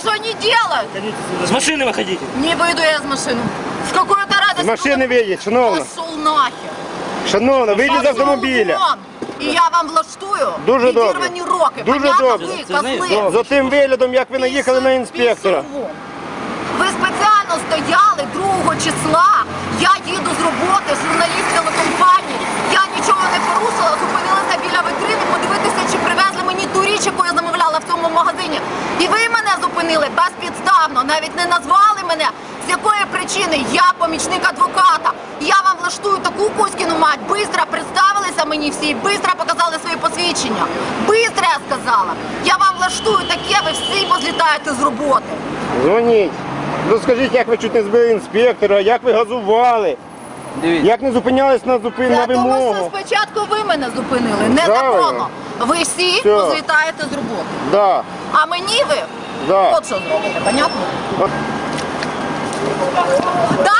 что они делают! С машины выходите. Не выйду я из машины. С какой-то радостью. З машини виїдь, шановна. Пошел нахер. Шановна, вийдіть з автомобіля. Вон. І я вам влаштую Дуже добре. відірвані роки. Дуже Понятно? добре. Ви, Це не- козли. За тим виглядом, як ви наїхали на інспектора. Пісювом. Ви спеціально стояли 2 числа. Я їду з роботи, журналіст телекомпанії. Я нічого не порушила, зупинилася біля витрини, подивитися, чи привезли мені ту річ, яку я замовляла в цьому магазині. Зупинили безпідставно, навіть не назвали мене. З якої причини я помічник адвоката. Я вам влаштую таку кузькіну мать. Бистро представилися мені всі, бистро показали свої посвідчення. Бистро я сказала. Я вам влаштую таке, ви всі позлітаєте з роботи. Дзвоніть. Розкажіть, як ви чуть не збили інспектора, як ви газували, Дивіться. як не зупинялись на зупин на Для того, що спочатку ви мене зупинили, незаконно. Правильно. Ви всі Все. позлітаєте з роботи. Да, А мені ви да. от що зробите, понятно? Да,